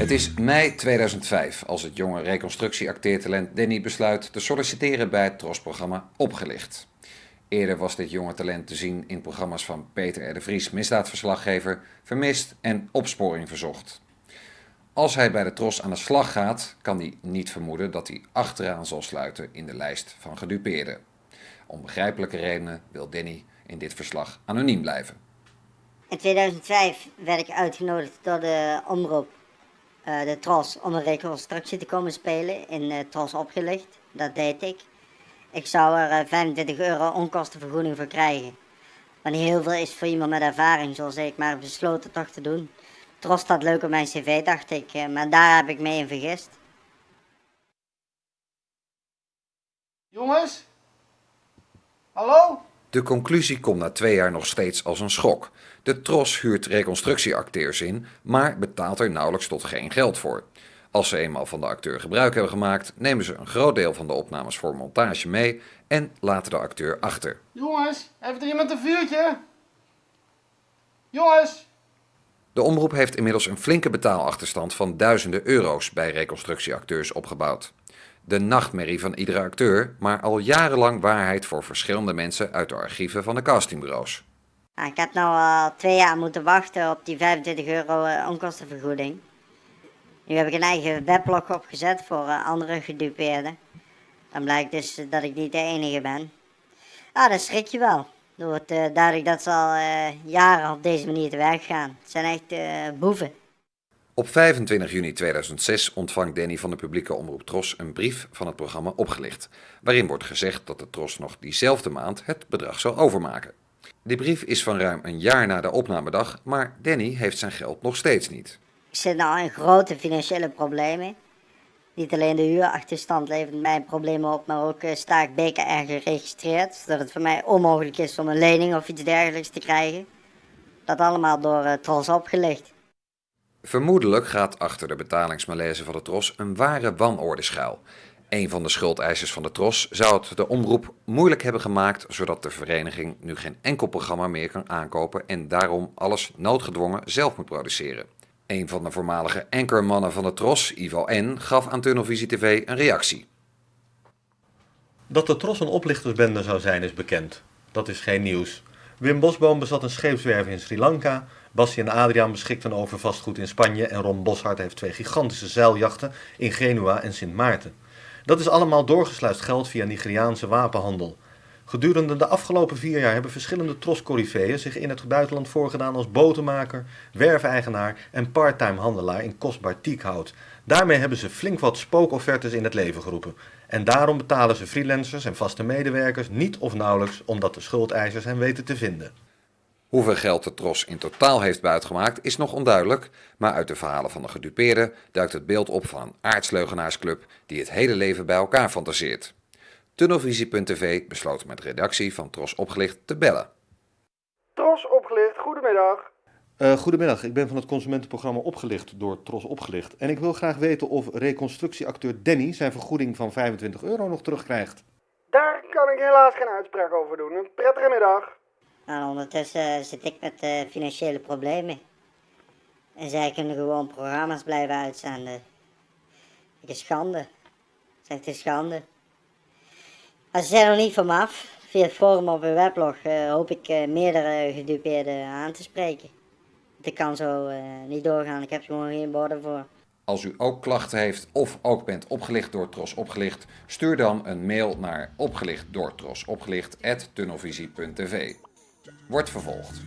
Het is mei 2005 als het jonge reconstructieacteertalent Danny besluit te solliciteren bij het TROS-programma Opgelicht. Eerder was dit jonge talent te zien in programma's van Peter R. de Vries, misdaadverslaggever, Vermist en Opsporing Verzocht. Als hij bij de TROS aan de slag gaat, kan hij niet vermoeden dat hij achteraan zal sluiten in de lijst van gedupeerden. Om begrijpelijke redenen wil Danny in dit verslag anoniem blijven. In 2005 werd ik uitgenodigd door de omroep, uh, de TROS, om een reconstructie te komen spelen in uh, TROS opgelicht. Dat deed ik. Ik zou er uh, eh, 25 euro onkostenvergoeding voor krijgen. Wat niet heel veel is voor iemand met ervaring, zoals ik, maar besloten toch te doen. TROS staat leuk op mijn cv, dacht ik, maar daar heb ik mee in vergist. Jongens? Hallo? De conclusie komt na twee jaar nog steeds als een schok. De TROS huurt reconstructieacteurs in, maar betaalt er nauwelijks tot geen geld voor. Als ze eenmaal van de acteur gebruik hebben gemaakt, nemen ze een groot deel van de opnames voor montage mee en laten de acteur achter. Jongens, heeft er iemand een vuurtje? Jongens! De omroep heeft inmiddels een flinke betaalachterstand van duizenden euro's bij reconstructieacteurs opgebouwd de nachtmerrie van iedere acteur, maar al jarenlang waarheid voor verschillende mensen uit de archieven van de castingbureaus. ik heb nu al twee jaar moeten wachten op die 25 euro eh, onkostenvergoeding. Nu heb ik een eigen weblog opgezet voor eh, andere gedupeerden. Dan blijkt dus dat ik niet de enige ben. Ah, dan schrik je wel. Er wordt duidelijk dat ze al jaren op deze manier te werk gaan. Het zijn echt boeven. Op 25 juni 2006 ontvangt Danny van de publieke omroep Tros een brief van het programma Opgelicht, waarin wordt gezegd dat de Tros nog diezelfde maand het bedrag zal overmaken. Die brief is van ruim een jaar na de opnamedag, maar Danny heeft zijn geld nog steeds niet. Ik zit nou in grote financiële problemen. Niet alleen de huurachterstand levert mij problemen op, maar ook uh, sta ik BKR geregistreerd, zodat het voor mij onmogelijk is om een lening of iets dergelijks te krijgen. Dat allemaal door uh, Tros opgelicht. Vermoedelijk gaat achter de betalingsmalaise van de Tros een ware wanorde schuil. Een van de schuldeisers van de Tros zou het de omroep moeilijk hebben gemaakt, zodat de vereniging nu geen enkel programma meer kan aankopen en daarom alles noodgedwongen zelf moet produceren. Een van de voormalige anchormannen van de Tros, Ivo N., gaf aan Tunnelvisie TV een reactie. Dat de Tros een oplichtersbende zou zijn is bekend. Dat is geen nieuws. Wim Bosboom bezat een scheepswerf in Sri Lanka, Bassie en Adriaan beschikten over vastgoed in Spanje en Ron Boshart heeft twee gigantische zeiljachten in Genua en Sint Maarten. Dat is allemaal doorgesluist geld via Nigeriaanse wapenhandel. Gedurende de afgelopen vier jaar hebben verschillende troscorifeeën zich in het buitenland voorgedaan als botenmaker, werfeigenaar en parttime handelaar in kostbaar tiekhout. Daarmee hebben ze flink wat spookoffertes in het leven geroepen. En daarom betalen ze freelancers en vaste medewerkers niet of nauwelijks omdat de schuldeisers hen weten te vinden. Hoeveel geld de Tros in totaal heeft buitgemaakt is nog onduidelijk, maar uit de verhalen van de gedupeerden duikt het beeld op van een aardsleugenaarsclub die het hele leven bij elkaar fantaseert. Tunnelvisie.tv besloot met redactie van Tros Opgelicht te bellen. Tros Opgelicht, goedemiddag. Uh, goedemiddag, ik ben van het consumentenprogramma Opgelicht door Tros Opgelicht. En ik wil graag weten of reconstructieacteur Danny zijn vergoeding van 25 euro nog terugkrijgt. Daar kan ik helaas geen uitspraak over doen. Een prettige middag. Nou, ondertussen zit ik met uh, financiële problemen. En zij kunnen gewoon programma's blijven uitzenden. Ik is schande. Zegt is schande. Als ze zijn nog niet van me af. Via het forum op een weblog uh, hoop ik uh, meerdere gedupeerden aan te spreken. Het kan zo niet doorgaan. Ik heb er gewoon geen woorden voor. Als u ook klachten heeft of ook bent opgelicht door Tros Opgelicht, stuur dan een mail naar opgelicht door Wordt vervolgd.